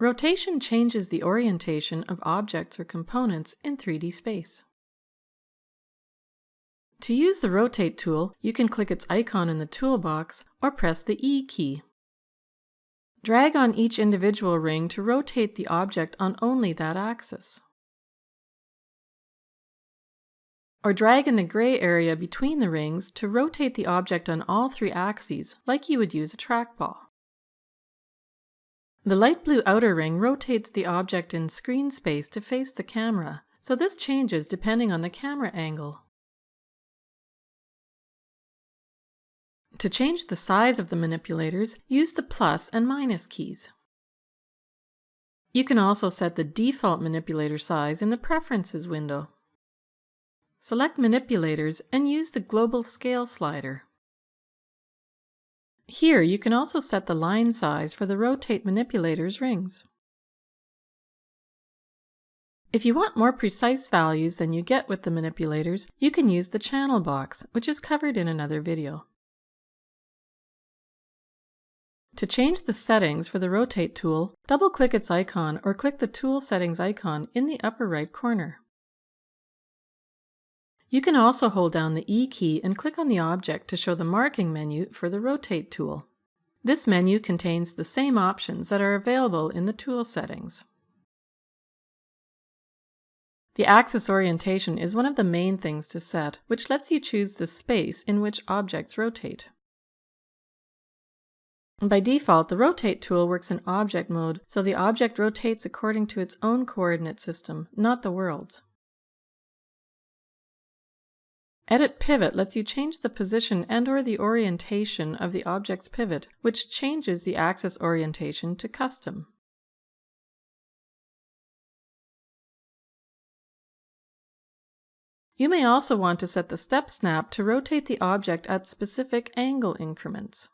Rotation changes the orientation of objects or components in 3D space. To use the Rotate tool, you can click its icon in the toolbox or press the E key. Drag on each individual ring to rotate the object on only that axis. Or drag in the gray area between the rings to rotate the object on all three axes, like you would use a trackball. The light blue outer ring rotates the object in screen space to face the camera, so this changes depending on the camera angle. To change the size of the manipulators, use the plus and minus keys. You can also set the default manipulator size in the Preferences window. Select Manipulators and use the Global Scale slider. Here you can also set the line size for the rotate manipulator's rings. If you want more precise values than you get with the manipulators, you can use the channel box, which is covered in another video. To change the settings for the Rotate tool, double-click its icon or click the Tool Settings icon in the upper right corner. You can also hold down the E key and click on the object to show the marking menu for the Rotate tool. This menu contains the same options that are available in the tool settings. The axis orientation is one of the main things to set, which lets you choose the space in which objects rotate. By default, the Rotate tool works in object mode, so the object rotates according to its own coordinate system, not the world's. Edit Pivot lets you change the position and or the orientation of the object's pivot, which changes the axis orientation to custom. You may also want to set the step snap to rotate the object at specific angle increments.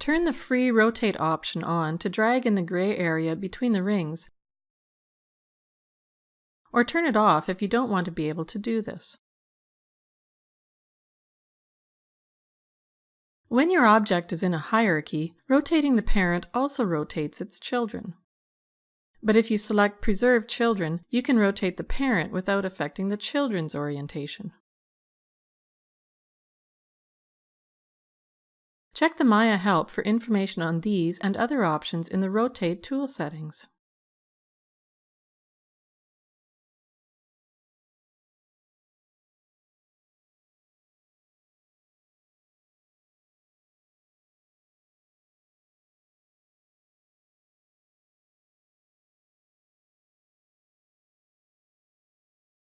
Turn the free rotate option on to drag in the gray area between the rings, or turn it off if you don't want to be able to do this. When your object is in a hierarchy, rotating the parent also rotates its children. But if you select Preserve Children, you can rotate the parent without affecting the children's orientation. Check the Maya help for information on these and other options in the Rotate tool settings.